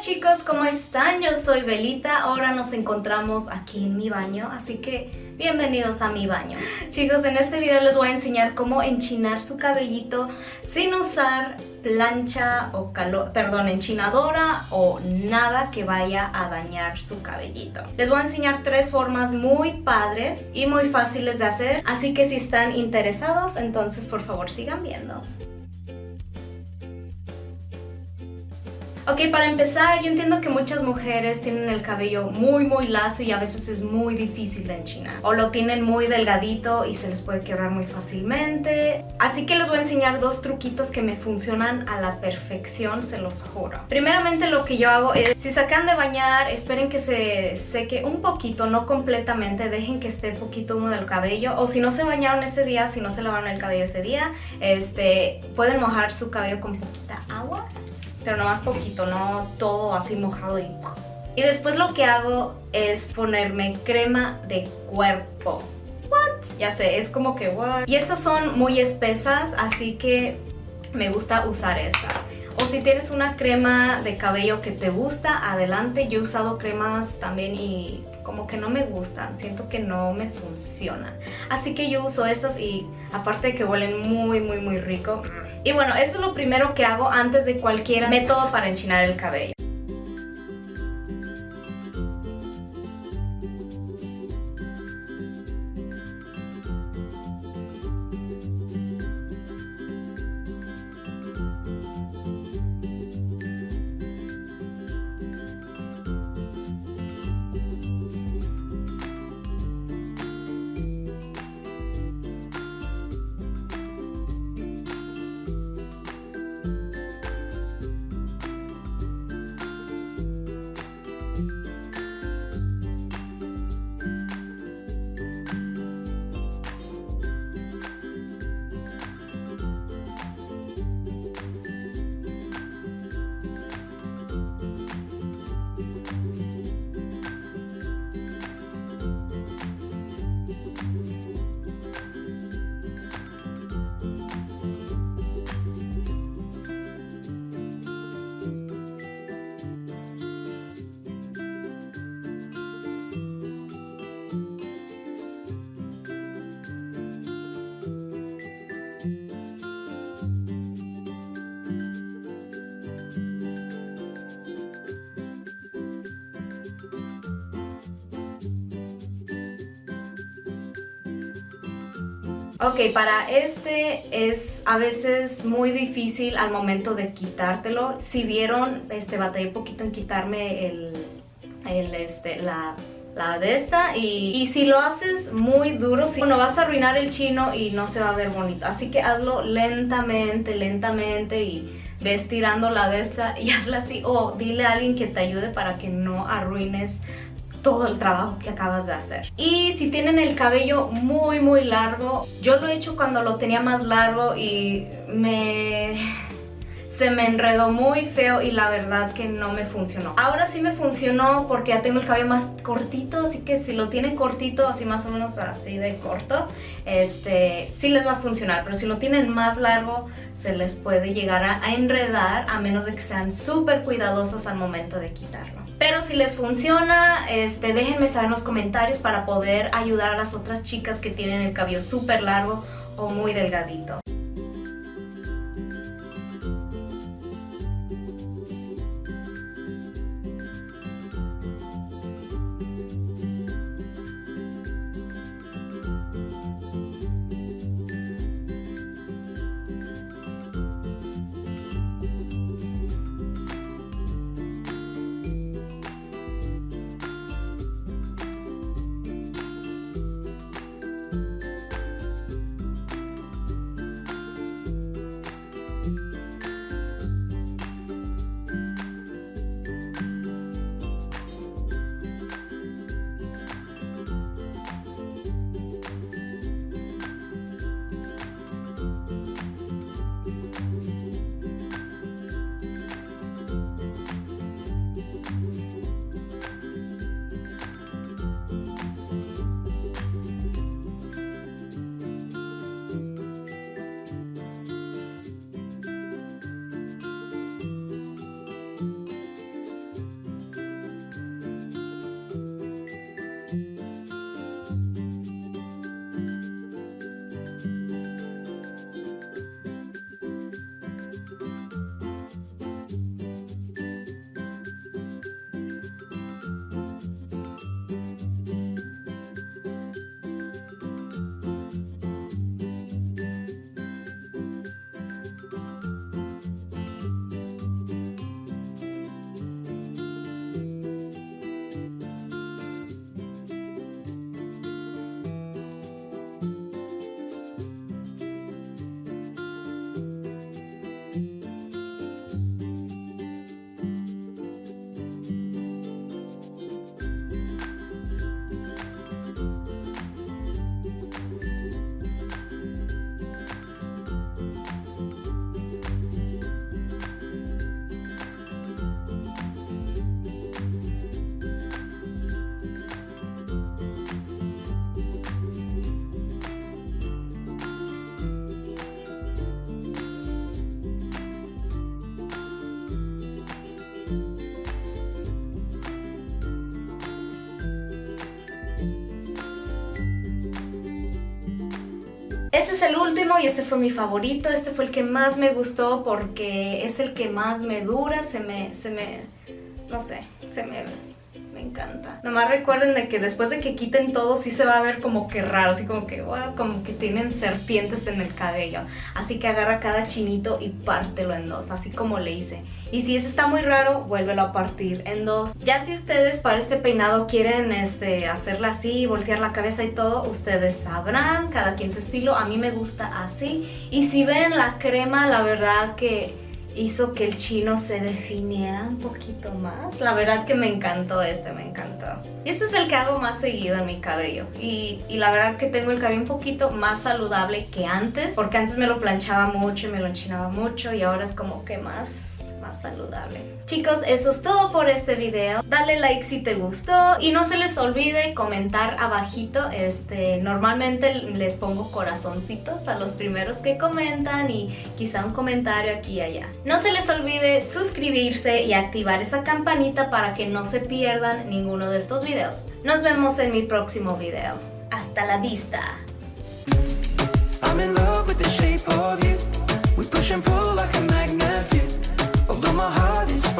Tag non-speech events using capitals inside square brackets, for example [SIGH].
Chicos, ¿cómo están? Yo soy Belita, ahora nos encontramos aquí en mi baño, así que bienvenidos a mi baño. Chicos, en este video les voy a enseñar cómo enchinar su cabellito sin usar plancha o calor, perdón, enchinadora o nada que vaya a dañar su cabellito. Les voy a enseñar tres formas muy padres y muy fáciles de hacer, así que si están interesados, entonces por favor sigan viendo. Ok, para empezar, yo entiendo que muchas mujeres tienen el cabello muy muy lacio y a veces es muy difícil de enchinar. O lo tienen muy delgadito y se les puede quebrar muy fácilmente. Así que les voy a enseñar dos truquitos que me funcionan a la perfección, se los juro. Primeramente lo que yo hago es, si sacan de bañar, esperen que se seque un poquito, no completamente, dejen que esté poquito húmedo el cabello. O si no se bañaron ese día, si no se lavaron el cabello ese día, este, pueden mojar su cabello con poquita agua pero más poquito, no todo así mojado y... Y después lo que hago es ponerme crema de cuerpo. What? Ya sé, es como que what. Y estas son muy espesas, así que me gusta usar estas. O si tienes una crema de cabello que te gusta, adelante. Yo he usado cremas también y como que no me gustan. Siento que no me funcionan. Así que yo uso estas y aparte de que huelen muy, muy, muy rico. Y bueno, eso es lo primero que hago antes de cualquier método para enchinar el cabello. Ok, para este es a veces muy difícil al momento de quitártelo. Si vieron, este, batallé poquito en quitarme el, el este, la, la esta y, y, si lo haces muy duro, si, bueno, vas a arruinar el chino y no se va a ver bonito. Así que hazlo lentamente, lentamente y ves tirando la de esta y [LAUGHS] hazla así o dile a alguien que te ayude para que no arruines todo el trabajo que acabas de hacer. Y si tienen el cabello muy muy largo, yo lo he hecho cuando lo tenía más largo y me se me enredó muy feo y la verdad que no me funcionó. Ahora sí me funcionó porque ya tengo el cabello más cortito, así que si lo tienen cortito, así más o menos así de corto, este sí les va a funcionar, pero si lo tienen más largo se les puede llegar a, enredar a menos de que sean súper cuidadosos al momento de quitarlo. Pero si les funciona, este, déjenme saber en los comentarios para poder ayudar a las otras chicas que tienen el cabello súper largo o muy delgadito. El último y este fue mi favorito. Este fue el que más me gustó porque es el que más me dura. Se me, se me, no sé, se me encanta. Nomás recuerden de que después de que quiten todo sí se va a ver como que raro, así como que, wow, como que tienen serpientes en el cabello. Así que agarra cada chinito y pártelo en dos, así como le hice. Y si eso está muy raro, vuélvelo a partir en dos. Ya si ustedes para este peinado quieren este, hacerla así, voltear la cabeza y todo, ustedes sabrán, cada quien su estilo. A mí me gusta así. Y si ven la crema, la verdad que hizo que el chino se definiera un poquito más. La verdad que me encantó este, me encantó. Y este es el que hago más seguido en mi cabello. Y, y, la verdad que tengo el cabello un poquito más saludable que antes. Porque antes me lo planchaba mucho y me lo enchinaba mucho. Y ahora es como que más saludable. Chicos, eso es todo por este video. Dale like si te gustó y no se les olvide comentar abajito. Este, normalmente les pongo corazoncitos a los primeros que comentan y quizá un comentario aquí y allá. No se les olvide suscribirse y activar esa campanita para que no se pierdan ninguno de estos videos. Nos vemos en mi próximo video. Hasta la vista. Although my heart is